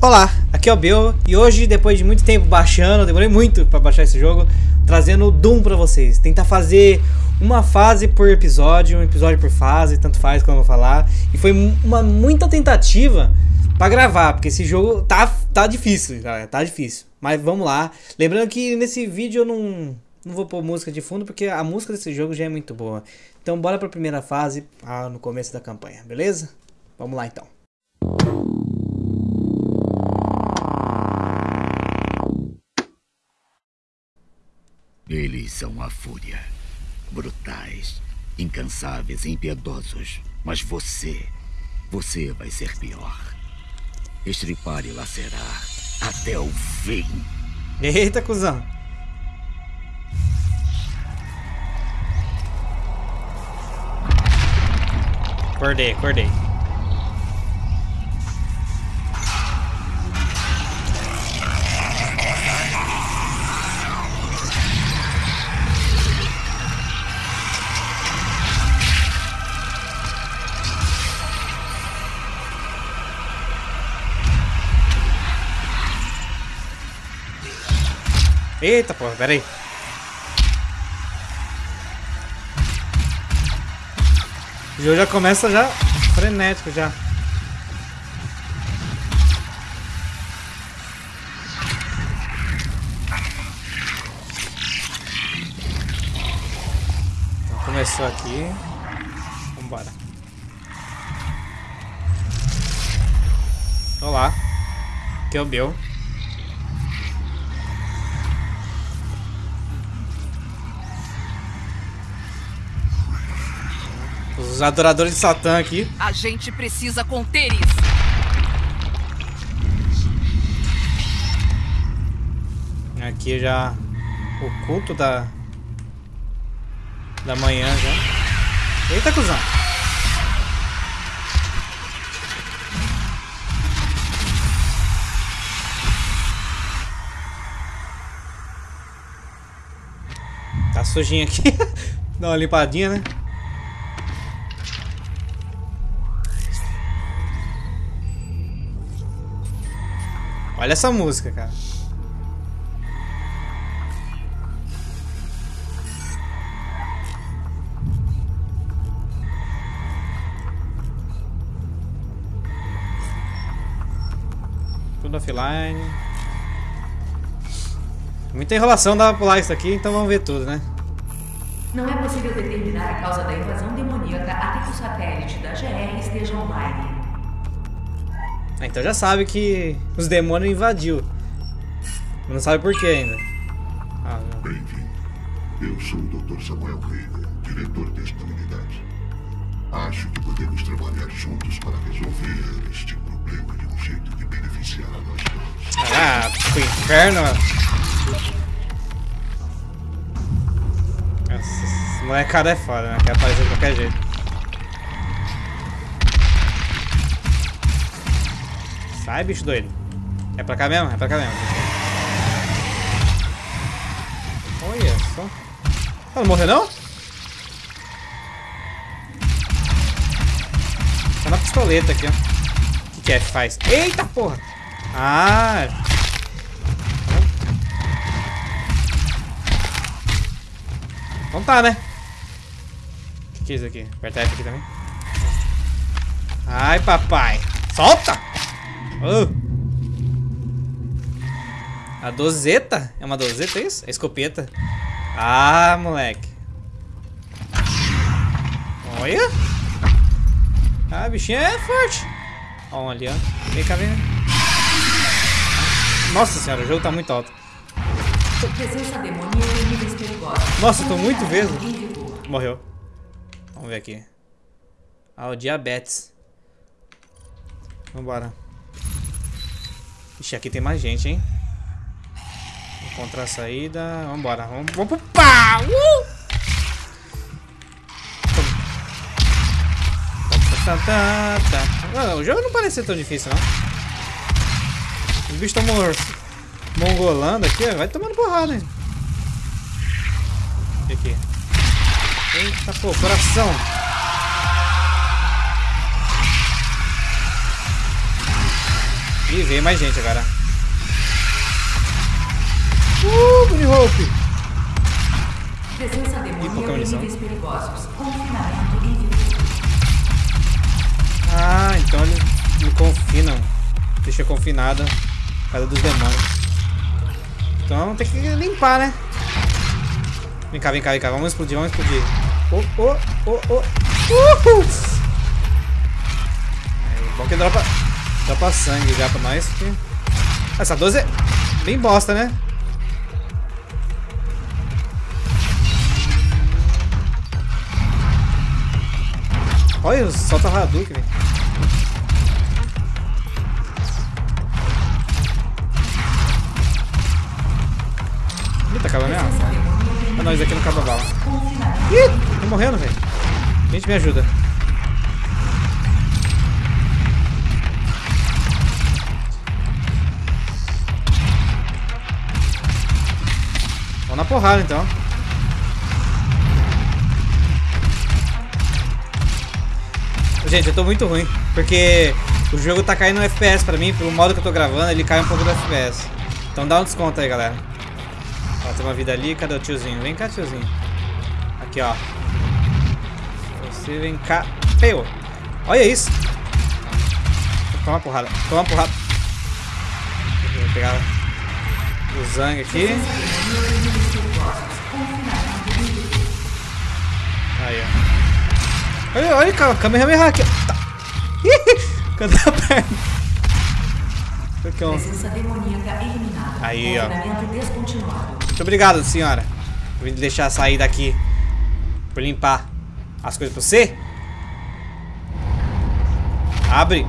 Olá, aqui é o Bill e hoje, depois de muito tempo baixando, demorei muito para baixar esse jogo, trazendo o Doom para vocês. Tentar fazer uma fase por episódio, um episódio por fase, tanto faz como eu vou falar. E foi uma muita tentativa para gravar, porque esse jogo tá, tá difícil, galera, tá difícil. Mas vamos lá. Lembrando que nesse vídeo eu não, não vou pôr música de fundo, porque a música desse jogo já é muito boa. Então bora pra primeira fase, ah, no começo da campanha, beleza? Vamos lá então. São a fúria. Brutais, incansáveis e impiedosos. Mas você, você vai ser pior. Estripar e lacerar até o fim. Eita, cuzão. Acordei, acordei. Eita porra, pera aí. O jogo já começa já frenético já. Então começou aqui. Vambora. Olá. Aqui é o Bill. Os adoradores de Satã aqui. A gente precisa conter isso. Aqui já o culto da da manhã já. Eita, cuzão. Tá sujinho aqui. Dá uma limpadinha, né? Olha essa música, cara. Tudo offline. Muita enrolação dá pra pular isso aqui, então vamos ver tudo, né? Não é possível determinar a causa da invasão demoníaca até que o satélite da GR esteja online. Ah, então já sabe que os demônios invadiu. Não sabe por que ainda. Ah, Bem-vindo. Eu sou o Dr. Samuel Reagan, diretor desta unidade. Acho que podemos trabalhar juntos para resolver este problema de um jeito que beneficiará nós todos. Ah, pro inferno. Esse molecada é foda, né? Quer aparecer de qualquer jeito. Sai, bicho doido. É pra cá mesmo? É pra cá mesmo. Olha só. Ela não morreu, não? Tá na pistoleta aqui, ó. O que, que é que faz? Eita, porra! Ah! Então tá, né? O que, que é isso aqui? Apertar F aqui também. Ai, papai. Solta! Oh. A dozeta? É uma dozeta isso? É escopeta. Ah, moleque. Olha. Ah, a bichinha é forte. Olha, ó. Vem cá, vem. Nossa senhora, o jogo tá muito alto. Nossa, tô muito vezes. Morreu. Vamos ver aqui. Ah, o diabetes. Vambora. Ixi, aqui tem mais gente, hein? Encontrar a saída. Vambora. Vamos, vamos pro pau! Uh! Ah, o jogo não parece tão difícil, não. Os bichos estão mongolando aqui, ó. Vai tomando porrada, hein? Que aqui? Eita, pô, coração. Ih, veio mais gente agora. Uh, Bunny Hope! Presença pouca munição. níveis perigosos. Confinamento em virtude. Ah, então eles me confinam. Deixa confinada por causa dos demônios. Então tem que limpar, né? Vem cá, vem cá, vem cá. Vamos explodir, vamos explodir. Oh, oh, oh, oh. Uhul! Aí, bom que dropa, dropa sangue já pra nós. que- Essa 12 é bem bosta, né? Olha, solta Hadouken, velho. Ih, tá acabando mesmo? Ah, isso aqui não acaba a bala. Ih, tô morrendo, velho. Gente, me ajuda. Na porrada, então. Gente, eu tô muito ruim, porque o jogo tá caindo no FPS pra mim, pelo modo que eu tô gravando, ele cai um pouco do FPS. Então dá um desconto aí, galera. Ó, tem uma vida ali, cadê o tiozinho? Vem cá, tiozinho. Aqui, ó. Você vem cá. Feio. Olha isso. Toma uma porrada. Toma uma porrada. Vou pegar o Zang aqui. Aí, ó. Olha, olha, cara, Kamehameha aqui. Tá. Ih, Cadê a perna? Aqui, ó. Aí, ó. Muito obrigado, senhora. Por me deixar sair daqui. Por limpar as coisas pra você. Abre.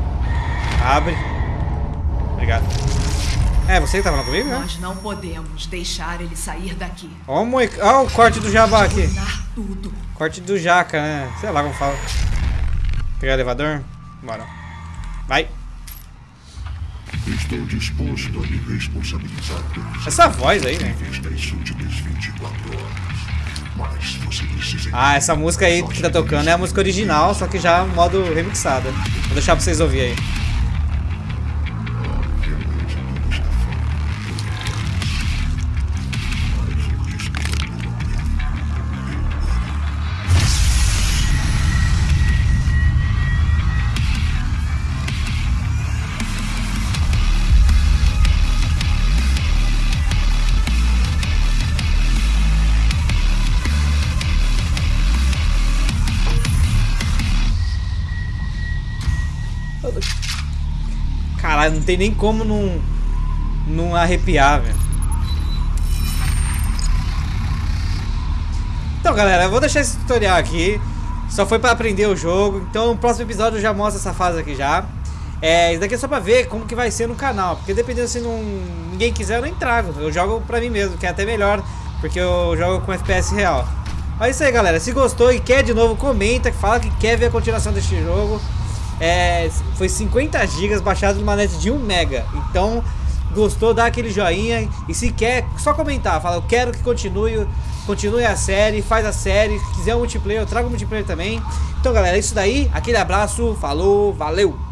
Abre. Obrigado. É, você que tá falando comigo, né? Nós não podemos deixar ele sair daqui. Ó o, moic... Ó o corte do jabá aqui. Tudo. Corte do jaca, né? Sei lá como fala. Pegar o elevador. Bora. Vai. Estou disposto a me responsabilizar pelos Essa voz aí, né? níveis das últimas 24 horas. Mas você precisa Ah, essa música aí que tá tocando é a música original, só que já modo remixada. Vou deixar pra vocês ouvirem aí. Caralho, não tem nem como não, não arrepiar, velho. Então, galera, eu vou deixar esse tutorial aqui. Só foi pra aprender o jogo. Então, no próximo episódio eu já mostro essa fase aqui já. É, isso daqui é só pra ver como que vai ser no canal. Porque dependendo se não, ninguém quiser, eu nem trago. Eu jogo pra mim mesmo, que é até melhor. Porque eu jogo com FPS real. É isso aí, galera. Se gostou e quer de novo, comenta. Fala que quer ver a continuação deste jogo. É, foi 50 GB baixado numa net de 1 mega. Então, gostou, dá aquele joinha. E se quer, só comentar. Fala, eu quero que continue, continue a série, faz a série. Se quiser um multiplayer, eu trago multiplayer também. Então, galera, é isso daí. Aquele abraço, falou, valeu!